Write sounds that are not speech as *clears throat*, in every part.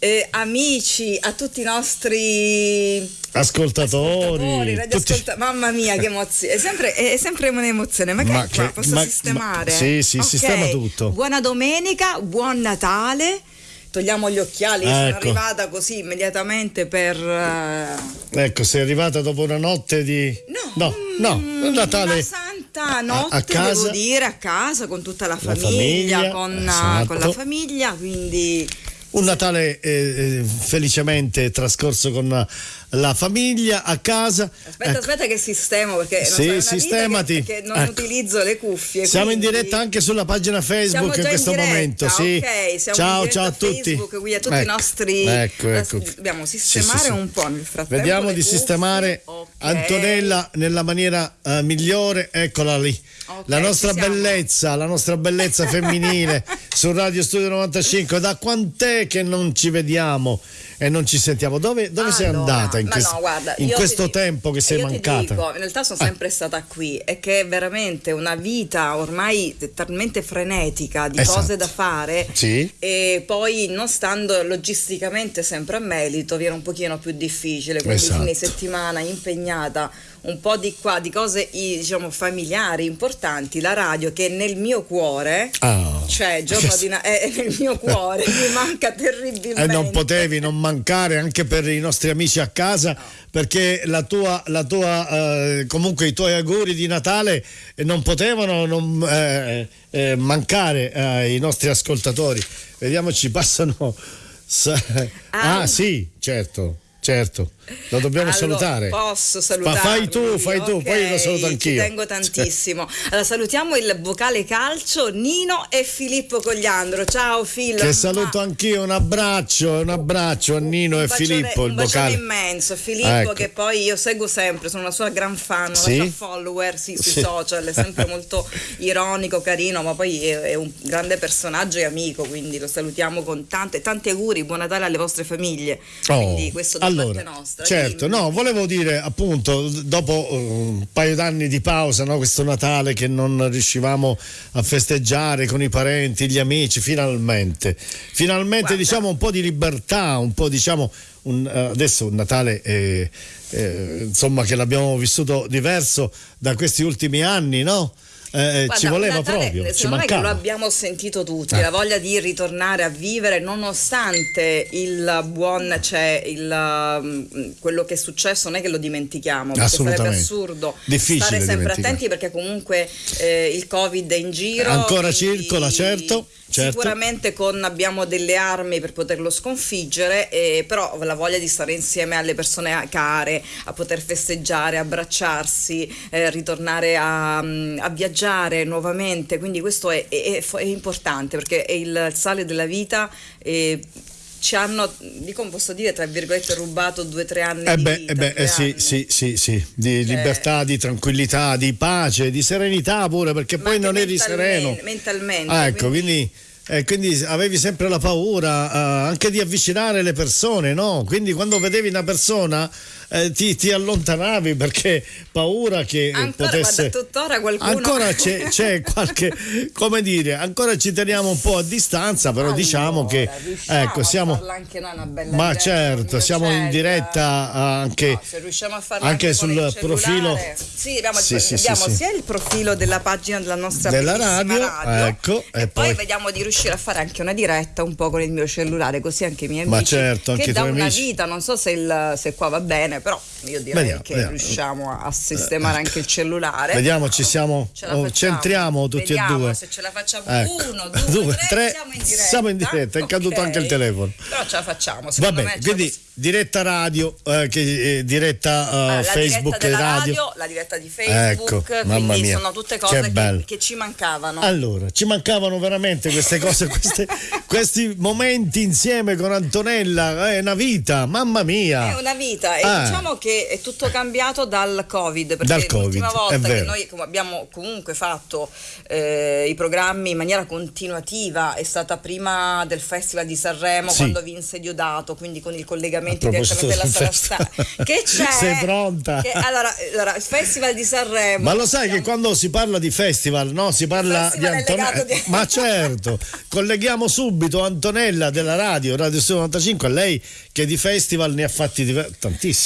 eh, amici, a tutti i nostri ascoltatori, tutti... mamma mia che emozione, è sempre, è sempre un'emozione, ma che, ma che posso ma, sistemare? Ma, sì, sì, okay. sistema tutto. Buona domenica, buon Natale togliamo gli occhiali, ecco. sono arrivata così immediatamente per... Uh... Ecco, sei arrivata dopo una notte di... No, no, no Natale... Una santa notte, a, a casa, devo dire, a casa, con tutta la famiglia, la famiglia con, esatto. con la famiglia, quindi un Natale eh, eh, felicemente trascorso con la famiglia a casa. Aspetta, ecco. aspetta che sistemo perché sì, non sistemati. Che, che non ecco. utilizzo le cuffie. Siamo quindi... in diretta anche sulla pagina Facebook in questo in momento. Sì. Okay, ciao, ciao a tutti. Facebook, qui a tutti ecco. i nostri. Ecco, ecco. Dobbiamo sistemare sì, sì, un po' nel frattempo. Vediamo di cuffie. sistemare okay. Antonella nella maniera uh, migliore. Eccola lì. Okay, la nostra bellezza, la nostra bellezza femminile *laughs* su Radio Studio 95. Da quant'è che non ci vediamo? E non ci sentiamo. Dove, dove allora, sei andata in, quest- no, guarda, in questo tempo che sei mancata? Dico, in realtà sono sempre ah. stata qui e che è veramente una vita ormai talmente frenetica di esatto. cose da fare sì. e poi non stando logisticamente sempre a Melito viene un pochino più difficile, quindi esatto. fine settimana impegnata un po' di qua, di cose diciamo familiari importanti, la radio che è nel mio cuore, oh. cioè *laughs* giorno di na- è nel mio cuore, mi manca terribilmente. E non potevi non mancare anche per i nostri amici a casa. No. Perché la tua, la tua eh, comunque i tuoi auguri di Natale non potevano non, eh, eh, mancare ai nostri ascoltatori. Vediamo, ci passano. Ah, ah sì, certo. Certo, lo dobbiamo allora, salutare. Posso salutare. fai tu, fai tu, okay, poi io lo saluto anch'io. Ci tengo tantissimo. Allora, salutiamo il vocale calcio Nino e Filippo Cogliandro. Ciao Filippo. Che saluto anch'io, un abbraccio, un abbraccio a Nino un e bacione, Filippo, il vocale. Un immenso, Filippo ecco. che poi io seguo sempre, sono una sua gran fan, sì? una sua follower sì, sui sì. social, è sempre molto ironico, carino, ma poi è, è, un grande personaggio e amico, quindi lo salutiamo con tante, tanti auguri, buon Natale alle vostre famiglie. Oh, quindi questo da allora, nostra. Certo, no, volevo dire appunto dopo uh, un paio d'anni di pausa, no, questo Natale che non riuscivamo a festeggiare con i parenti, gli amici, finalmente, finalmente Guarda. diciamo un po' di libertà, un po' diciamo un, uh, adesso un Natale eh, eh, insomma che l'abbiamo vissuto diverso da questi ultimi anni, no? Eh, eh Guarda, ci voleva Natale, proprio. Ci mancava. che lo abbiamo sentito tutti, eh. la voglia di ritornare a vivere nonostante il buon, cioè il, mm, quello che è successo, non è che lo dimentichiamo, perché sarebbe assurdo Difficile stare sempre attenti perché comunque eh, il Covid è in giro. Ancora circola, certo Certo. Sicuramente con, abbiamo delle armi per poterlo sconfiggere, eh, però la voglia di stare insieme alle persone care, a poter festeggiare, abbracciarsi, eh, ritornare a, a, viaggiare nuovamente, quindi questo è, è, è importante perché è il sale della vita. E, ci hanno, dico, posso dire, tra virgolette, rubato due o tre anni eh beh, di vita, eh beh, eh sì, sì, sì, sì, di cioè, libertà, di tranquillità, di pace, di serenità pure, perché poi non eri sereno. Mentalmente. Ah, ecco, quindi, quindi eh, quindi avevi sempre la paura uh, anche di avvicinare le persone, no? Quindi quando vedevi una persona eh, ti, ti, allontanavi perché paura che ancora, potesse... tuttora qualcuno... Ancora c'è, c'è, *laughs* qualche... come dire, ancora ci teniamo un po' a distanza, però allora, diciamo che... Ecco, siamo... Ma certo, siamo in diretta anche, no, se riusciamo a farlo anche, anche sul profilo... Sì, abbiamo, sì, sì, abbiamo sia il profilo della pagina della nostra della radio, radio, ecco, e, e poi... poi... vediamo di riuscire a fare anche una diretta un po' con il mio cellulare, così anche i miei amici... Ma certo, anche che da una amici. vita, non so se, il, se qua va bene, però io direi vediamo, che vediamo. riusciamo a sistemare anche il cellulare. Vediamo, ci siamo, oh, centriamo tutti vediamo e due. se ce la facciamo ecco. uno, *laughs* due, due tre, tre, siamo in diretta. Siamo in diretta, è okay. caduto anche il telefono. Però ce la facciamo. Vabbè, quindi diretta radio, eh, che, eh, diretta uh, ah, Facebook diretta radio. radio. La diretta di Facebook, ecco, mamma mia. sono tutte cose che, che, che, ci mancavano. Allora, ci mancavano veramente queste cose, queste, *laughs* questi momenti insieme con Antonella, è una vita, mamma mia. È una vita, e ah. Diciamo che è tutto cambiato dal Covid, perché Dal Covid, l'ultima volta che noi abbiamo comunque fatto eh, i programmi in maniera continuativa è stata prima del Festival di Sanremo, Sì. quando vinse Diodato, quindi con il collegamento direttamente della del sala festival. sta. Che *laughs* c'è? Sei pronta? Che- allora, allora, il Festival di Sanremo. Ma lo sai che siamo- quando si parla di festival, no? Si parla di Antonella. di- Ma certo, colleghiamo subito Antonella della radio, Radio Studio 95, a lei che di festival ne ha fatti diver-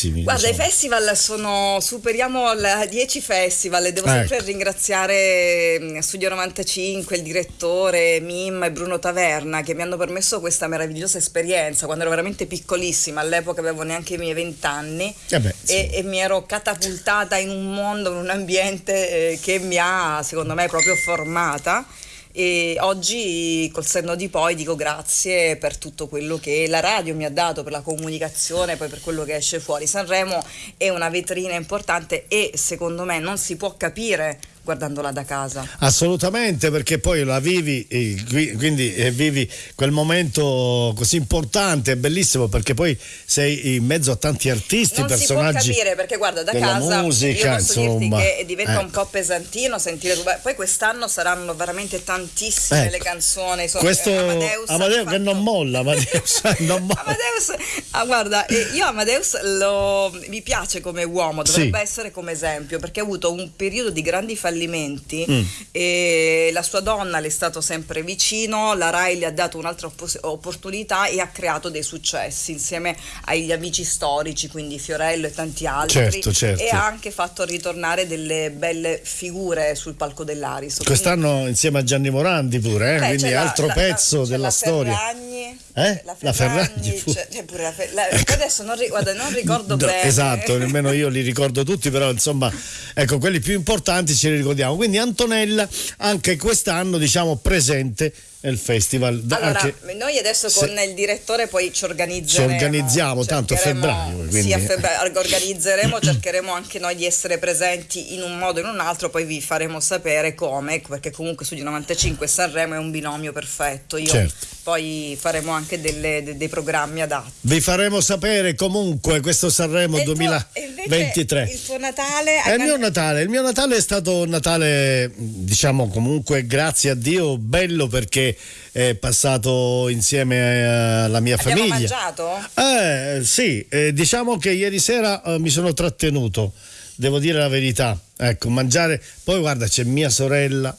tantissimi. Guarda, i diciamo. festival sono, superiamo la 10 festival e devo Ecco. sempre ringraziare mm, Studio 95, il direttore Mim e Bruno Taverna che mi hanno permesso questa meravigliosa esperienza quando ero veramente piccolissima, all'epoca avevo neanche i miei 20 anni Eh beh, sì. e, e mi ero catapultata in un mondo, in un ambiente eh, che mi ha secondo me proprio formata. E oggi col senno di poi dico grazie per tutto quello che la radio mi ha dato, per la comunicazione, poi per quello che esce fuori. Sanremo è una vetrina importante e secondo me non si può capire guardandola da casa. Assolutamente, perché poi la vivi, eh, qui- quindi eh, vivi quel momento così importante, bellissimo perché poi sei in mezzo a tanti artisti, Non si può personaggi. capire perché guarda da casa musica, io posso dirti insomma. che diventa un Ecco. po' pesantino sentire tu- poi quest'anno saranno veramente tantissime Ecco. le canzoni sono- Questo eh, Amadeus, ha che non fatto- molla, Amadeus, non *laughs* molla. Amadeus, ah, guarda, eh, io Amadeus lo, mi piace come uomo, dovrebbe Sì. essere come esempio, perché ha avuto un periodo di grandi fallimenti Mm. e la sua donna le è stato sempre vicino, la Rai le ha dato un'altra oppos- opportunità e ha creato dei successi insieme agli amici storici, quindi Fiorello e tanti altri. Certo, certo. E ha anche fatto ritornare delle belle figure sul palco dell'Aris. Quest'anno insieme a Gianni Morandi pure, eh, Beh, quindi la- altro la- pezzo c'è della la storia. Ferragni, Eh? La La Ferragni, Ferragni fu- c'è, c'è pure la Fer- la- adesso non, ri- guarda, non ricordo *laughs* No, bene. Esatto, *laughs* nemmeno io li ricordo tutti, però insomma, ecco, quelli più importanti ce li ricordiamo. Quindi Antonella anche quest'anno, diciamo, presente nel festival. Allora, anche- noi adesso se- con il direttore poi ci organizzeremo. Ci organizziamo, tanto a febbraio, quindi- Sì, a febbraio organizzeremo, cercheremo anche noi di essere presenti in un modo o in un altro, poi vi faremo sapere come, perché comunque Studio 95 e Sanremo è un binomio perfetto. Io Certo. poi faremo anche delle- de- dei programmi adatti. Vi faremo sapere comunque questo Sanremo E il tuo- 2023. e invece Il tuo Natale È il mio Natale, il mio Natale è stato un Natale, diciamo comunque grazie a Dio, bello perché è passato insieme eh, alla mia Abbiamo famiglia. mangiato? Eh, sì, eh, diciamo che ieri sera eh, mi sono trattenuto, devo dire la verità. Ecco, mangiare. Poi guarda, c'è mia sorella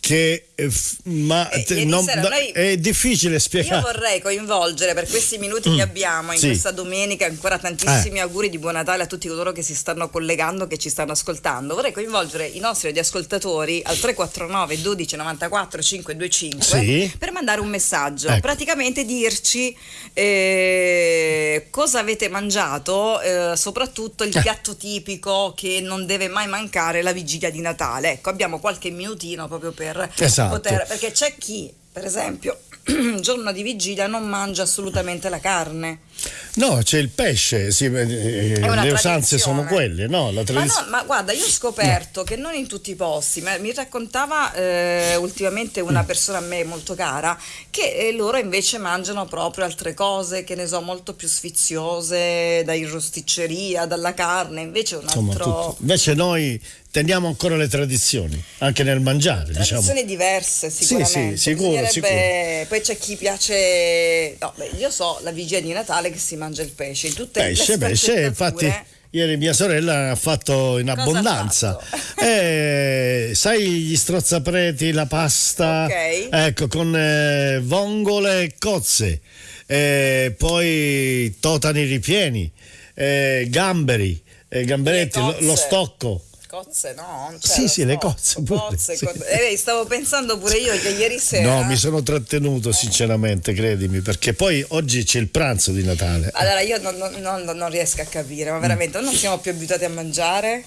che eh, f- ma Eh, te- ieri non- sera noi- è difficile Io spiegare. vorrei coinvolgere per questi minuti che abbiamo in Mm. Sì. questa domenica ancora tantissimi auguri di buon Natale a tutti coloro che si stanno collegando, che ci stanno ascoltando. Vorrei coinvolgere i nostri radioascoltatori al 349 12 94 525 Sì. per mandare un messaggio, Ecco. praticamente dirci eh, cosa avete mangiato, eh, soprattutto il piatto tipico che non deve mai mancare la vigilia di Natale. Ecco, abbiamo qualche minutino proprio per Esatto. Poter perché c'è chi, per esempio, il *clears throat* giorno di vigilia non mangia assolutamente la carne. No, c'è il pesce, sì, eh, le usanze sono quelle, no? La Ma, tradiz- no, ma guarda, io ho scoperto che non in tutti i posti, ma mi raccontava eh, ultimamente una Mm. persona a me molto cara, che eh, loro invece mangiano proprio altre cose, che ne so, molto più sfiziose, da rosticceria, dalla carne, invece un Insomma, altro... tutto. Invece noi teniamo ancora le tradizioni, anche nel mangiare, diciamo. Tradizioni diverse Sì, sicuramente. sì, sicuro, Bisognerebbe- Poi c'è chi piace, no, beh, io so la vigilia di Natale che si mangia il pesce. In tutte Pesce, le pesce, infatti ieri mia sorella ha fatto in Cosa abbondanza. fatto? *laughs* Eh, sai gli strozzapreti, la pasta, Ok. ecco, con eh, vongole e cozze, eh, poi totani ripieni, eh, gamberi, eh, gamberetti, lo, lo stocco. Cozze, no? c'è Sì, sì, le cozze pure, cozze, sì. cozze. Eh, stavo pensando pure io che ieri sera. No, mi sono trattenuto sinceramente, credimi, perché poi oggi c'è il pranzo di Natale. Allora io non, non- non- riesco a capire, ma veramente non siamo più abituati a mangiare?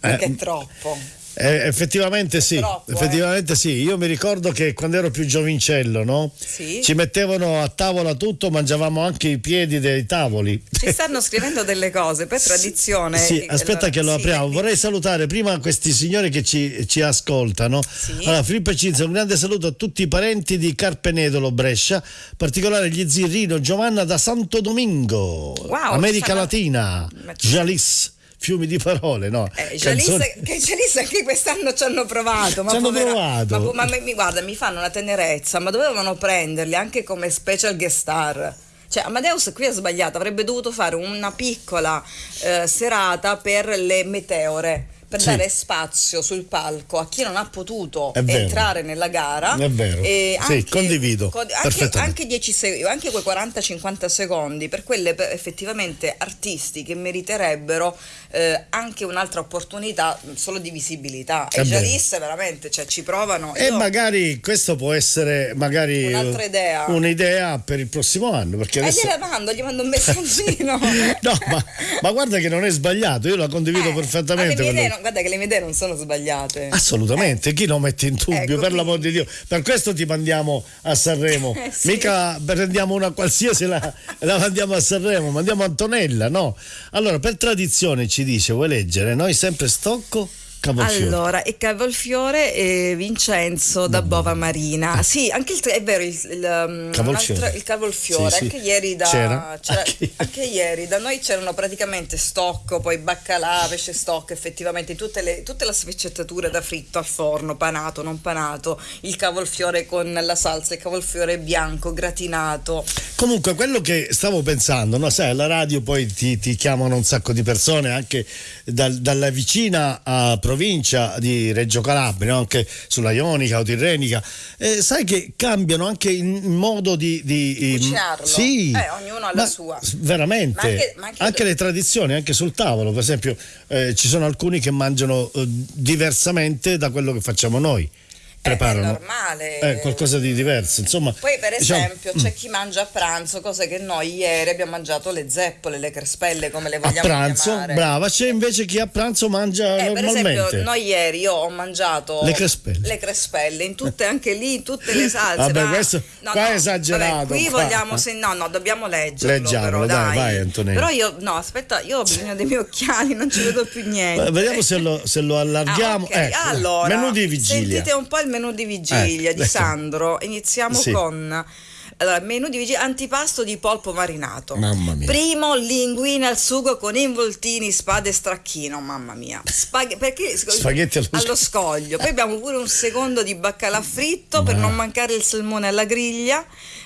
Perché Eh, è troppo. Eh, effettivamente sì, troppo, eh. effettivamente eh. sì. Io mi ricordo che quando ero più giovincello, no? sì. Ci mettevano a tavola tutto, mangiavamo anche i piedi dei tavoli. Ci stanno scrivendo delle cose per tradizione. Sì, aspetta che lo apriamo. Sì. Vorrei salutare prima questi signori che ci, ci ascoltano. Sì. Allora, Filippo Cinzia, un grande saluto a tutti i parenti di Carpenedolo Brescia, in particolare gli zii Rino Giovanna da Santo Domingo, wow, America Latina, Jalis fiumi di parole, no? Eh, Canzoni... che Gialissa anche quest'anno ci hanno provato. Ma ci hanno provato. Ma, ma, mi, guarda, mi fanno una tenerezza, ma dovevano prenderli anche come special guest star. Cioè, Amadeus qui ha sbagliato, avrebbe dovuto fare una piccola eh, serata per le meteore per sì. dare spazio sul palco a chi non ha potuto entrare nella gara. È vero. E anche, sì, condivido. Anche, anche, 10 sec- anche quei 40-50 secondi per quelle effettivamente artisti che meriterebbero eh, anche un'altra opportunità solo di visibilità. È e Jalisse veramente cioè, ci provano. E magari questo può essere magari un'altra idea. Un'idea per il prossimo anno. Perché eh, adesso... gliela mando, gli mando un messaggino. *laughs* no, ma, ma, guarda che non è sbagliato, io la condivido eh, perfettamente guarda che le mie idee non sono sbagliate. Assolutamente, eh. chi lo mette in dubbio, ecco, per l'amor di Dio. Per questo ti mandiamo a Sanremo. *laughs* Eh, sì. Mica prendiamo una qualsiasi la, la mandiamo a Sanremo, mandiamo Antonella, no? Allora, per tradizione ci dice, vuoi leggere? Noi sempre Stocco Cavolfiore. Allora, e Cavolfiore e Vincenzo da Bova Marina. Ah. Sì, anche il, è vero, il, il, um, Cavolfiore. il Cavolfiore, sì, anche, sì. Ieri da, c'era. C'era, anche... anche... ieri da noi c'erano praticamente stocco, poi baccalà, pesce stocco, effettivamente tutte le, tutte le sfaccettature da fritto al forno, panato, non panato, il cavolfiore con la salsa, il cavolfiore bianco, gratinato. Comunque, quello che stavo pensando, no? sai, alla radio poi ti, ti chiamano un sacco di persone anche dal, dalla vicina a provincia di Reggio Calabria, anche sulla Ionica o Tirrenica, eh, sai che cambiano anche il modo di... di Cucinarlo. Sì. Eh, ognuno ha la sua. Veramente. Ma anche, ma anche, anche le tradizioni, anche sul tavolo, per esempio, eh, ci sono alcuni che mangiano eh, diversamente da quello che facciamo noi preparano. È normale. Eh, qualcosa di diverso, insomma. Poi per diciamo, esempio diciamo, c'è chi mangia a pranzo, cose che noi ieri abbiamo mangiato le zeppole, le crespelle, come le vogliamo a pranzo, chiamare. brava, c'è invece chi a pranzo mangia eh, normalmente. Per esempio noi ieri io ho mangiato le crespelle, le crespelle in tutte, anche lì, in tutte le *laughs* salse. Vabbè, ma... questo no, qua no, è esagerato. Vabbè, qui qua. vogliamo, se... no, no, dobbiamo leggerlo. Leggiamolo, però, dai, vai Antonio. Però io, no, aspetta, io ho bisogno dei miei occhiali, non ci vedo più niente. Vediamo se lo, se lo allarghiamo. Ah, okay. ecco. Allora, menù di vigilia. Sentite un po' il menù di vigilia. Eh di Sandro. Iniziamo sì. con allora, menù di vigilia, antipasto di polpo marinato. Mamma mia. Primo, linguine al sugo con involtini, spade e stracchino. Mamma mia. Spaghe- perché, Spaghetti allo, allo scoglio. Poi abbiamo pure un secondo di baccalà fritto Ma... per non mancare il salmone alla griglia.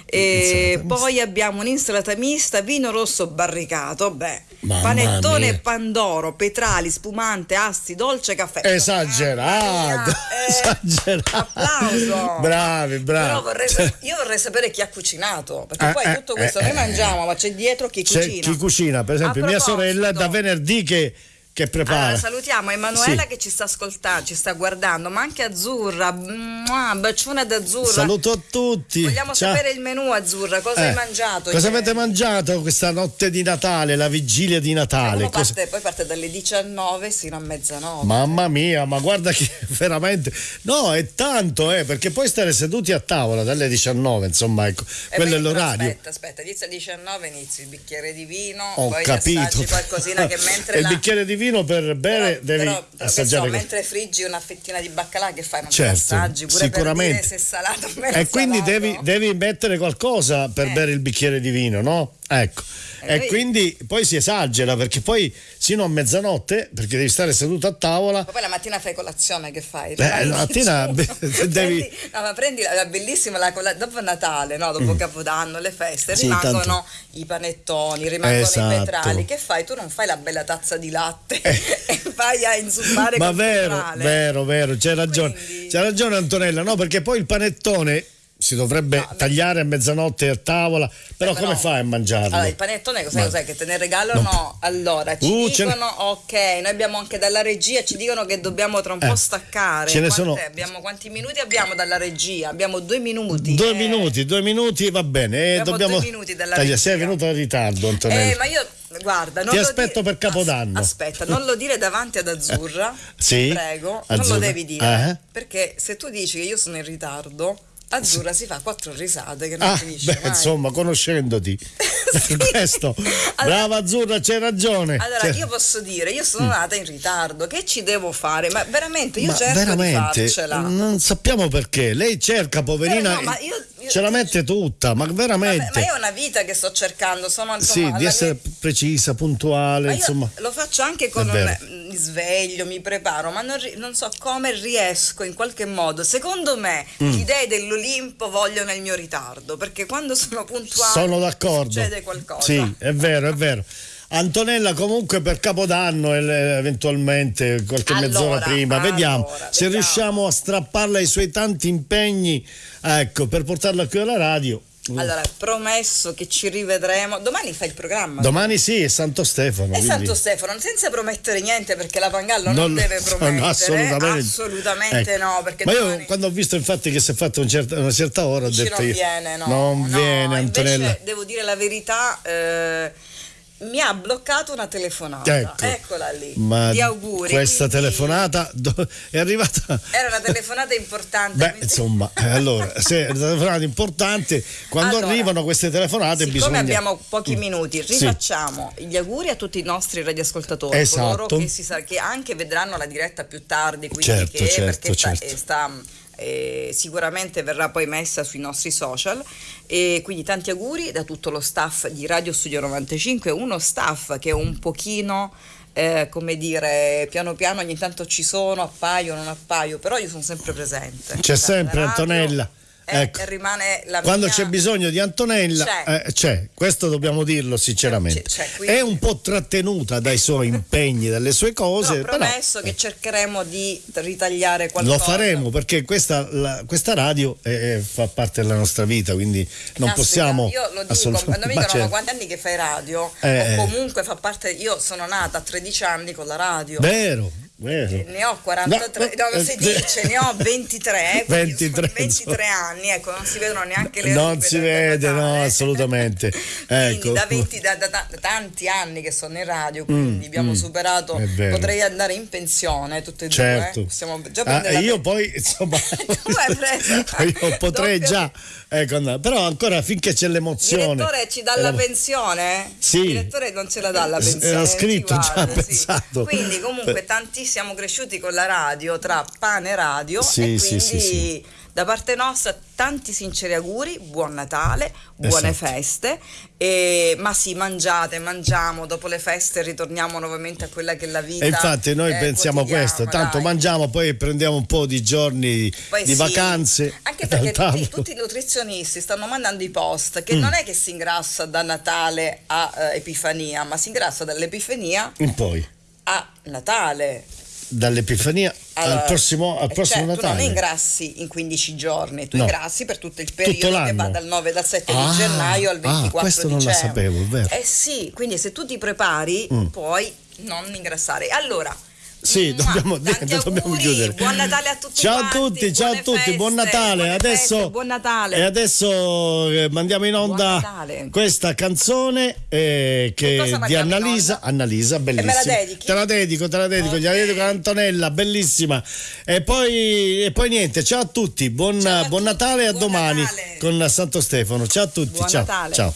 E poi abbiamo un'insalata mista, vino rosso barricato, beh, Mamma panettone mia. pandoro, petrali, spumante, asti, dolce, caffè. Esagerato, eh, esagerato. Applauso. Bravi, bravi. Però vorrei, io vorrei sapere chi ha cucinato, perché eh, poi eh, tutto questo eh, noi eh. mangiamo, ma c'è dietro chi c'è cucina. Chi cucina, per esempio, mia sorella da venerdì che che prepara. Allora, salutiamo Emanuela sì. che ci sta ascoltando, ci sta guardando, ma anche Azzurra, Mua, bacione ad Azzurra. Saluto a tutti. Vogliamo Ciao. sapere il menù Azzurra, cosa eh, hai mangiato? Cosa ieri? avete mangiato questa notte di Natale, la vigilia di Natale? Parte, poi parte dalle 19 fino a mezzanotte. Mamma mia, ma guarda che *laughs* veramente... No, è tanto, eh, perché poi stare seduti a tavola dalle 19, insomma, ecco, e quello è l'orario. Aspetta, aspetta, inizia alle 19, inizi il bicchiere di vino, Ho poi capito. qualcosina che *laughs* mentre... il bicchiere di vino per bere però, devi però, assaggiare. So, mentre friggi una fettina di baccalà che fai? Non certo, assaggi pure sicuramente. per dire se è salato o E quindi devi, devi, mettere qualcosa per eh. bere il bicchiere di vino, no? Ecco. E, e quindi poi si esagera perché poi sino a mezzanotte, perché devi stare seduto a tavola. Ma poi la mattina fai colazione che fai? Beh, la mattina *laughs* *laughs* devi. Prendi, no, ma prendi la, la bellissima la colazione dopo Natale, no? dopo mm. Capodanno, le feste, sì, rimangono tanto. i panettoni, rimangono esatto. i petrali. Che fai? Tu non fai la bella tazza di latte eh. *laughs* e vai a inzuppare Ma vero, vero, vero, c'è ragione. Quindi... C'è ragione Antonella, no? Perché poi il panettone si dovrebbe no, tagliare a mezzanotte a tavola, però, però come fai a mangiarlo? Allora, il panettone cos'è, cos'è che te ne regalano? No. Allora, ci uh, dicono, ok, noi abbiamo anche dalla regia, ci dicono che dobbiamo tra un eh, po' staccare. Ce ne sono... abbiamo, quanti minuti abbiamo dalla regia? Abbiamo due minuti. Due eh. minuti, due minuti va bene. Eh, dobbiamo due minuti dalla regia. Sei venuto in ritardo, Antonello. Eh, ma io Guarda, Ti aspetto dire... per Capodanno. aspetta, non lo dire davanti ad Azzurra. sì. Prego, Azzurra. non lo devi dire. Uh-huh. Perché se tu dici che io sono in ritardo, Azzurra si fa quattro risate che non ah, finisce beh, mai. insomma, conoscendoti. *laughs* sì. Questo. Allora, Brava Azzurra, c'hai ragione. Allora, C'è... io posso dire, io sono nata in ritardo, che ci devo fare? Ma veramente io ma cerco veramente, di farcela. Non sappiamo perché. Lei cerca, poverina, Eh, no, ma io, ce la mette tutta, ma veramente. Vabbè, ma ho una vita che sto cercando, sono Sì, di essere mia... precisa, puntuale, insomma. Lo faccio anche con un mi sveglio, mi preparo, ma non, non, so come riesco in qualche modo. Secondo me mm. gli dei dell'Olimpo vogliono il mio ritardo, perché quando sono puntuale sono d'accordo. succede qualcosa. Sì, è vero, è vero. Antonella comunque per Capodanno eventualmente qualche allora, mezz'ora prima, vediamo allora, se vediamo. riusciamo a strapparla ai suoi tanti impegni, ecco, per portarla qui alla radio. Allora, promesso che ci rivedremo. Domani fai il programma. Domani sì, è Santo Stefano. È quindi... Santo Stefano, senza promettere niente perché la Pangallo non, non deve promettere. No, assolutamente, assolutamente ecco. no. Perché Ma domani... io quando ho visto infatti che si è fatto un certa, una certa ora ho detto non io, viene, no. Non no, viene Antonella. Invece, devo dire la verità. Eh, mi ha bloccato una telefonata. Ecco, Eccola lì. Ma di auguri. Questa quindi... telefonata è arrivata. Era una telefonata importante. Beh, quindi... insomma, allora, se è una telefonata importante, quando allora, arrivano queste telefonate siccome bisogna. abbiamo pochi minuti, rifacciamo sì. gli auguri a tutti i nostri radioascoltatori, esatto. coloro che, si sa, che anche vedranno la diretta più tardi, quindi certo, che, certo, perché certo. sta, sta eh, sicuramente verrà poi messa sui nostri social. E quindi tanti auguri da tutto lo staff di Radio Studio 95 uno staff che è un pochino eh, come dire piano piano ogni tanto ci sono appaio non appaio però io sono sempre presente. C'è sempre radio, Antonella ecco. rimane la Quando mia... c'è bisogno di Antonella c'è, eh, c'è. questo dobbiamo dirlo sinceramente. C'è, quindi... È un po' trattenuta dai suoi impegni, dalle sue cose. Però promesso però, che cercheremo di ritagliare qualcosa. Lo faremo perché questa, la, questa radio è, fa parte della nostra vita, quindi non Caspita, possiamo. Io lo dico, quando mi dicono certo. quanti anni che fai radio, eh, o comunque fa parte. Io sono nata a 13 anni con la radio. Vero, Vero. Ne ho 43, no, no, si dice, ne ho 23, 23, 23 anni, ecco, non si vedono neanche le Non si vede, no, assolutamente. *laughs* ecco. da, 20, da, da, da, tanti anni che sono in radio, quindi mm, abbiamo mm, superato, potrei andare in pensione tutte e certo. due. Eh? Già ah, io poi, insomma, *laughs* *laughs* io potrei Doppio. già, ecco, no, però ancora finché c'è l'emozione. Il direttore ci dà la pensione? Sì. Il direttore non ce la dà la pensione. Era scritto già, guarda, pensato. Sì. Quindi comunque tantissimi siamo cresciuti con la radio, tra pane e radio sì, e sì, quindi sì, da parte nostra tanti sinceri auguri, buon Natale, buone esatto. feste, e, ma sì, mangiate, mangiamo, dopo le feste ritorniamo nuovamente a quella che è la vita. E infatti noi eh, pensiamo questo, tanto dai. mangiamo, poi prendiamo un po' di giorni poi di sì, vacanze. Anche *laughs* perché tutti, tutti, i nutrizionisti stanno mandando i post che mm. non è che si ingrassa da Natale a uh, Epifania, ma si ingrassa dall'Epifania in poi a Natale dall'Epifania allora, al prossimo, al prossimo cioè, Natale. Tu non ingrassi in 15 giorni, tu no. ingrassi per tutto il periodo tutto che va dal 9 dal 7 ah, di gennaio al 24 ah, questo dicembre. non la sapevo, vero? Eh sì, quindi se tu ti prepari mm. puoi non ingrassare. Allora, sì, dobbiamo, Tanti dobbiamo chiudere. Buon Natale a tutti. Ciao quanti, a tutti, ciao a tutti, feste, buon Natale. Adesso, feste, buon Natale. E adesso eh, mandiamo in onda questa canzone eh, che di Annalisa. Annalisa, bellissima. E me la dedichi? Te la dedico, te la dedico, okay. gliela dedico a Antonella, bellissima. E poi, e poi niente, ciao a tutti, buon, ciao a buon tutti, Natale e a domani Natale. con Santo Stefano. Ciao a tutti, buon ciao. Natale. ciao.